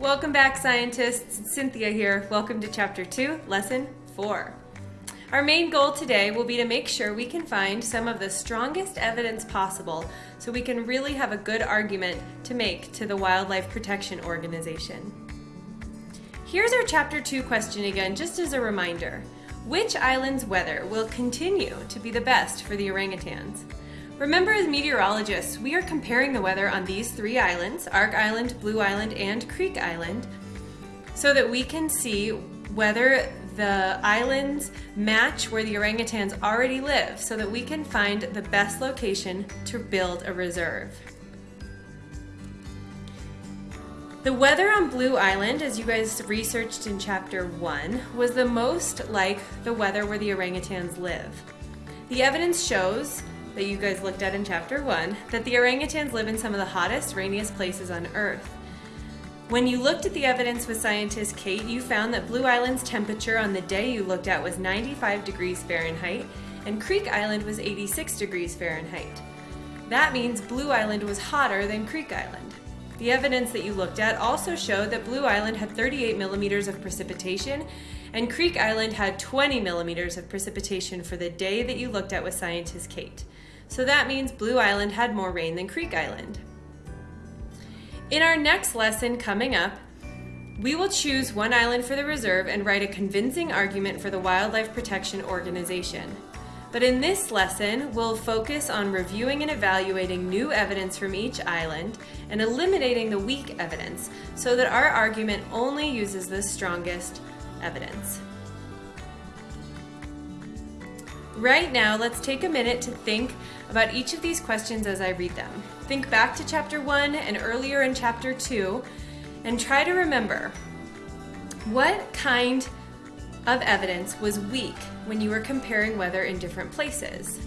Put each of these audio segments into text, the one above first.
Welcome back, scientists. Cynthia here. Welcome to Chapter 2, Lesson 4. Our main goal today will be to make sure we can find some of the strongest evidence possible so we can really have a good argument to make to the Wildlife Protection Organization. Here's our Chapter 2 question again, just as a reminder. Which island's weather will continue to be the best for the orangutans? Remember as meteorologists, we are comparing the weather on these three islands, Ark Island, Blue Island, and Creek Island, so that we can see whether the islands match where the orangutans already live so that we can find the best location to build a reserve. The weather on Blue Island, as you guys researched in chapter 1, was the most like the weather where the orangutans live. The evidence shows that you guys looked at in chapter 1 that the orangutans live in some of the hottest, rainiest places on Earth. When you looked at the evidence with scientist Kate, you found that Blue Island's temperature on the day you looked at was 95 degrees Fahrenheit and Creek Island was 86 degrees Fahrenheit. That means Blue Island was hotter than Creek Island. The evidence that you looked at also showed that Blue Island had 38 millimeters of precipitation and Creek Island had 20 millimeters of precipitation for the day that you looked at with scientist Kate. So that means Blue Island had more rain than Creek Island. In our next lesson coming up, we will choose one island for the reserve and write a convincing argument for the Wildlife Protection Organization. But in this lesson, we'll focus on reviewing and evaluating new evidence from each island and eliminating the weak evidence so that our argument only uses the strongest evidence. Right now, let's take a minute to think about each of these questions as I read them. Think back to chapter 1 and earlier in chapter 2 and try to remember what kind of evidence was weak when you were comparing weather in different places.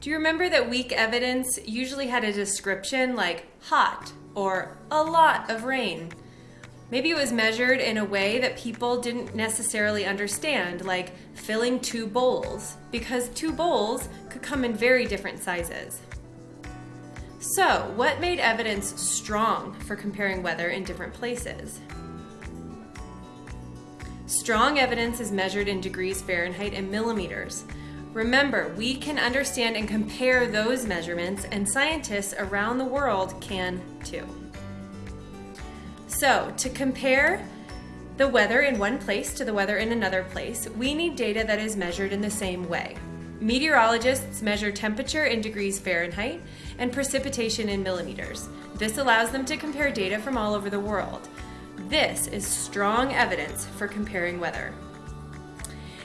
Do you remember that weak evidence usually had a description like hot or a lot of rain? Maybe it was measured in a way that people didn't necessarily understand, like filling two bowls, because two bowls could come in very different sizes. So, what made evidence strong for comparing weather in different places? Strong evidence is measured in degrees Fahrenheit and millimeters. Remember, we can understand and compare those measurements, and scientists around the world can too. So, to compare the weather in one place to the weather in another place, we need data that is measured in the same way. Meteorologists measure temperature in degrees Fahrenheit and precipitation in millimeters. This allows them to compare data from all over the world. This is strong evidence for comparing weather.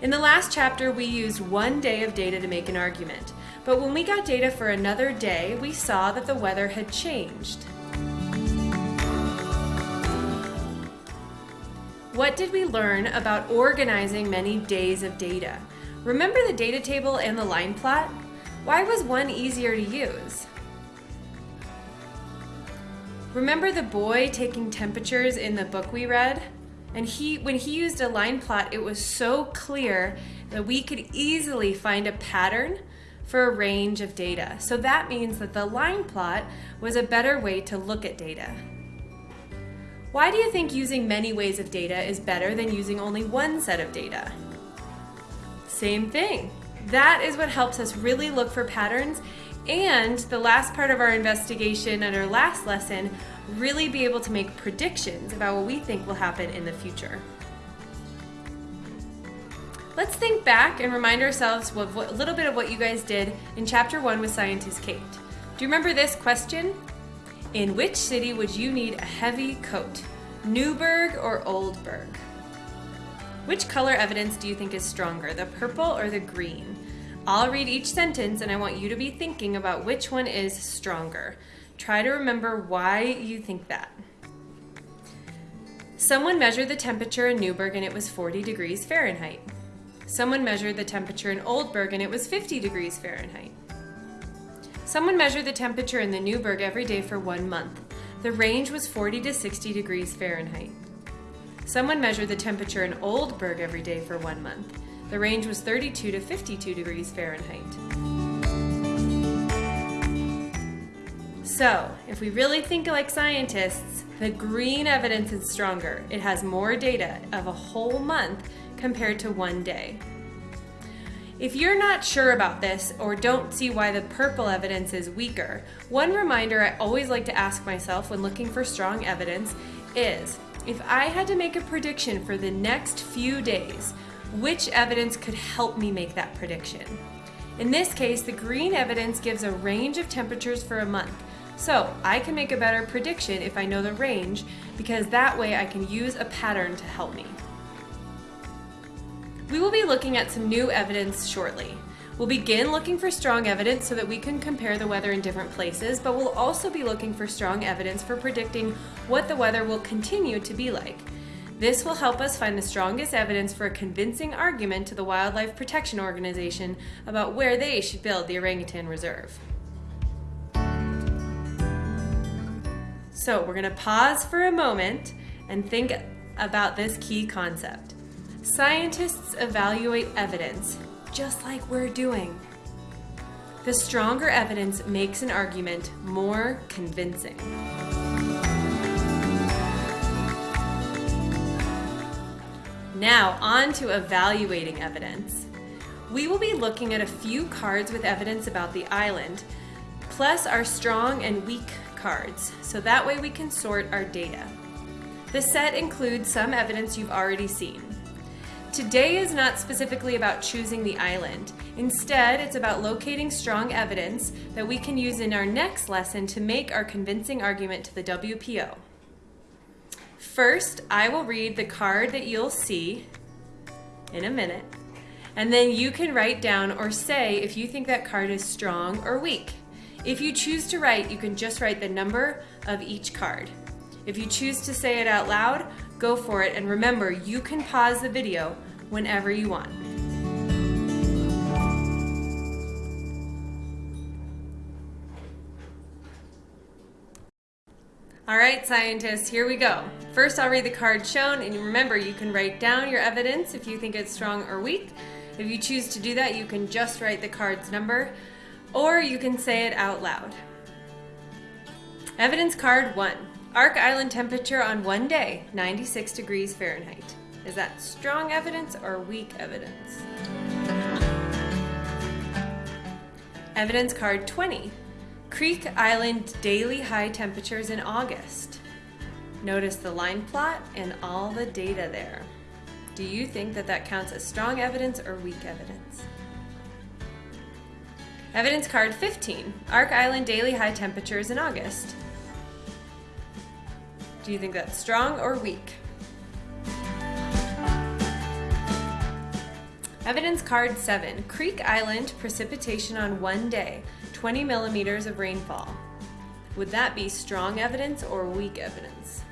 In the last chapter, we used one day of data to make an argument, but when we got data for another day, we saw that the weather had changed. What did we learn about organizing many days of data? Remember the data table and the line plot? Why was one easier to use? Remember the boy taking temperatures in the book we read? And he, when he used a line plot, it was so clear that we could easily find a pattern for a range of data. So that means that the line plot was a better way to look at data. Why do you think using many ways of data is better than using only one set of data? Same thing. That is what helps us really look for patterns and the last part of our investigation and our last lesson, really be able to make predictions about what we think will happen in the future. Let's think back and remind ourselves of what, a little bit of what you guys did in chapter one with scientist Kate. Do you remember this question? In which city would you need a heavy coat? Newburgh or Oldburg? Which color evidence do you think is stronger, the purple or the green? I'll read each sentence and I want you to be thinking about which one is stronger. Try to remember why you think that. Someone measured the temperature in Newburgh and it was 40 degrees Fahrenheit. Someone measured the temperature in Oldburg and it was 50 degrees Fahrenheit. Someone measured the temperature in the Newburgh every day for one month. The range was 40 to 60 degrees Fahrenheit. Someone measured the temperature in Oldburg every day for one month. The range was 32 to 52 degrees Fahrenheit. So, if we really think like scientists, the green evidence is stronger. It has more data of a whole month compared to one day. If you're not sure about this or don't see why the purple evidence is weaker, one reminder I always like to ask myself when looking for strong evidence is if I had to make a prediction for the next few days, which evidence could help me make that prediction? In this case, the green evidence gives a range of temperatures for a month, so I can make a better prediction if I know the range because that way I can use a pattern to help me. We will be looking at some new evidence shortly. We'll begin looking for strong evidence so that we can compare the weather in different places, but we'll also be looking for strong evidence for predicting what the weather will continue to be like. This will help us find the strongest evidence for a convincing argument to the Wildlife Protection Organization about where they should build the orangutan reserve. So we're going to pause for a moment and think about this key concept. Scientists evaluate evidence just like we're doing. The stronger evidence makes an argument more convincing. Now, on to evaluating evidence. We will be looking at a few cards with evidence about the island, plus our strong and weak cards, so that way we can sort our data. The set includes some evidence you've already seen. Today is not specifically about choosing the island. Instead, it's about locating strong evidence that we can use in our next lesson to make our convincing argument to the WPO. First, I will read the card that you'll see in a minute, and then you can write down or say if you think that card is strong or weak. If you choose to write, you can just write the number of each card. If you choose to say it out loud, go for it, and remember, you can pause the video whenever you want. All right, scientists, here we go. First, I'll read the card shown, and remember, you can write down your evidence if you think it's strong or weak. If you choose to do that, you can just write the card's number or you can say it out loud. Evidence card one. Ark Island temperature on one day, 96 degrees Fahrenheit. Is that strong evidence or weak evidence? Evidence card 20. Creek Island daily high temperatures in August. Notice the line plot and all the data there. Do you think that that counts as strong evidence or weak evidence? Evidence card 15, Ark Island daily high temperatures in August. Do you think that's strong or weak? Evidence card 7, Creek Island precipitation on one day, 20 millimeters of rainfall. Would that be strong evidence or weak evidence?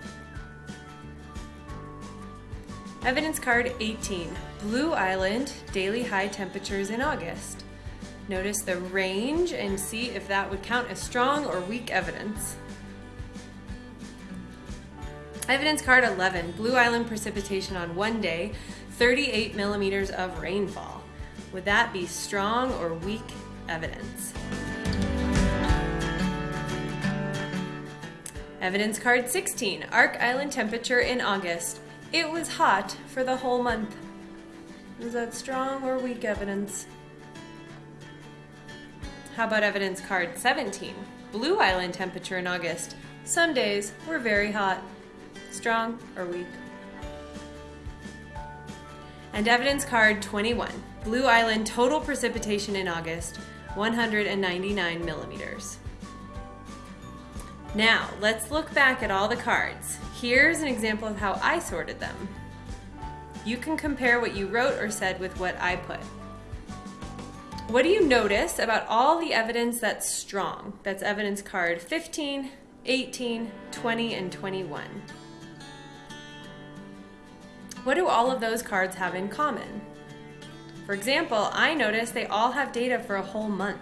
Evidence card 18, Blue Island daily high temperatures in August. Notice the range and see if that would count as strong or weak evidence. Evidence card 11, Blue Island precipitation on one day, 38 millimeters of rainfall. Would that be strong or weak evidence? Evidence card 16, Ark Island temperature in August. It was hot for the whole month. Is that strong or weak evidence? How about evidence card 17? Blue Island temperature in August. Some days were very hot. Strong or weak? And evidence card 21. Blue Island total precipitation in August, 199 millimeters. Now, let's look back at all the cards. Here's an example of how I sorted them. You can compare what you wrote or said with what I put. What do you notice about all the evidence that's strong? That's evidence card 15, 18, 20, and 21. What do all of those cards have in common? For example, I notice they all have data for a whole month.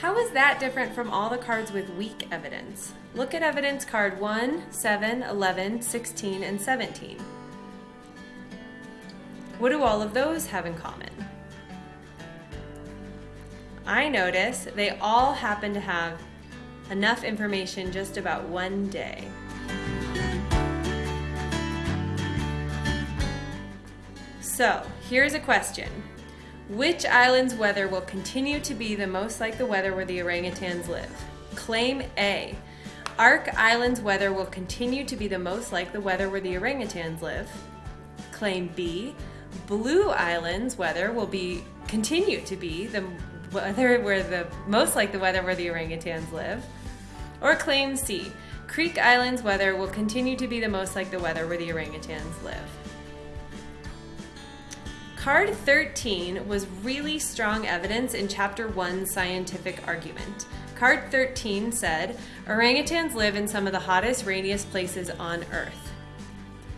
How is that different from all the cards with weak evidence? Look at evidence card 1, 7, 11, 16, and 17. What do all of those have in common? I notice they all happen to have Enough information just about one day. So, here's a question. Which island's weather will continue to be the most like the weather where the orangutans live? Claim A. Ark Island's weather will continue to be the most like the weather where the orangutans live. Claim B. Blue Island's weather will be continue to be the weather where the most like the weather where the orangutans live. Or claim C. Creek Island's weather will continue to be the most like the weather where the orangutans live. Card 13 was really strong evidence in Chapter 1 scientific argument. Card 13 said, orangutans live in some of the hottest, rainiest places on Earth.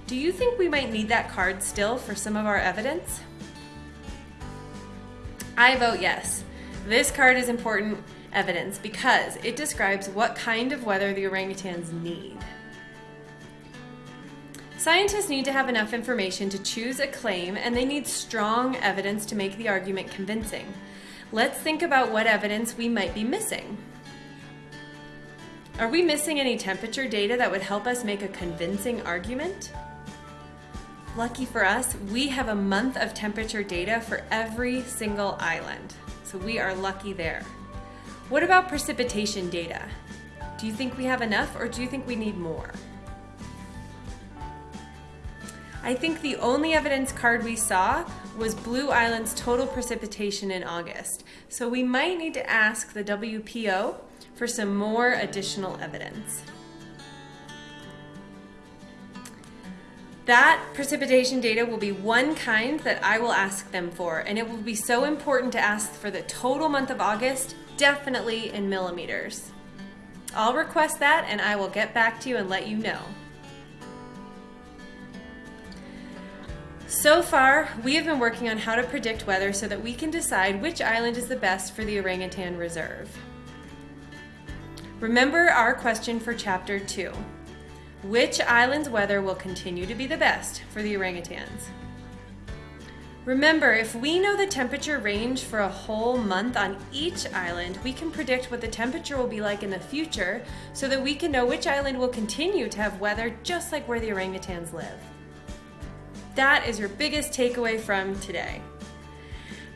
Do you think we might need that card still for some of our evidence? I vote yes. This card is important evidence because it describes what kind of weather the orangutans need. Scientists need to have enough information to choose a claim and they need strong evidence to make the argument convincing. Let's think about what evidence we might be missing. Are we missing any temperature data that would help us make a convincing argument? Lucky for us, we have a month of temperature data for every single island. So we are lucky there. What about precipitation data? Do you think we have enough or do you think we need more? I think the only evidence card we saw was Blue Island's total precipitation in August. So we might need to ask the WPO for some more additional evidence. That precipitation data will be one kind that I will ask them for, and it will be so important to ask for the total month of August, definitely in millimeters. I'll request that and I will get back to you and let you know. So far, we have been working on how to predict weather so that we can decide which island is the best for the orangutan reserve. Remember our question for chapter 2. Which island's weather will continue to be the best for the orangutans? Remember, if we know the temperature range for a whole month on each island, we can predict what the temperature will be like in the future so that we can know which island will continue to have weather just like where the orangutans live. That is your biggest takeaway from today.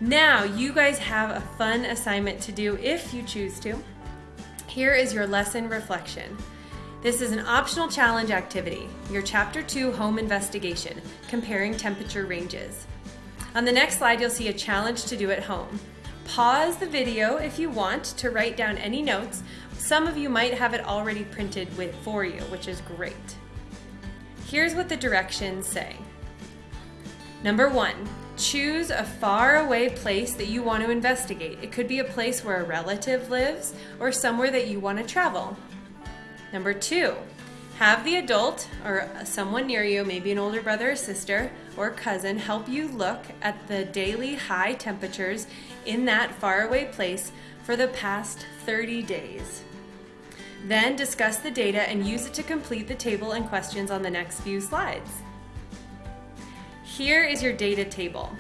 Now, you guys have a fun assignment to do if you choose to. Here is your lesson reflection. This is an optional challenge activity, your Chapter 2 home investigation, comparing temperature ranges. On the next slide, you'll see a challenge to do at home. Pause the video if you want to write down any notes. Some of you might have it already printed with, for you, which is great. Here's what the directions say. Number one, choose a faraway place that you want to investigate. It could be a place where a relative lives or somewhere that you want to travel. Number two, have the adult or someone near you, maybe an older brother or sister or cousin, help you look at the daily high temperatures in that faraway place for the past 30 days. Then discuss the data and use it to complete the table and questions on the next few slides. Here is your data table.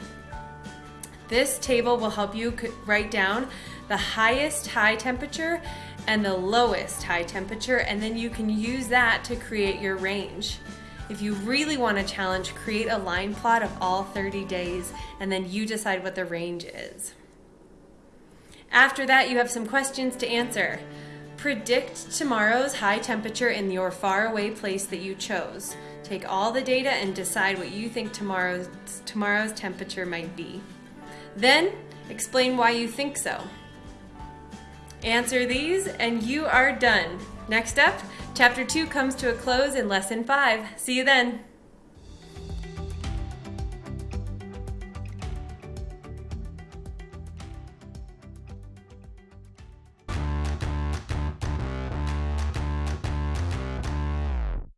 This table will help you write down the highest high temperature and the lowest high temperature, and then you can use that to create your range. If you really want a challenge, create a line plot of all 30 days, and then you decide what the range is. After that, you have some questions to answer. Predict tomorrow's high temperature in your faraway place that you chose. Take all the data and decide what you think tomorrow's, tomorrow's temperature might be. Then, explain why you think so. Answer these and you are done. Next up, chapter 2 comes to a close in lesson 5. See you then.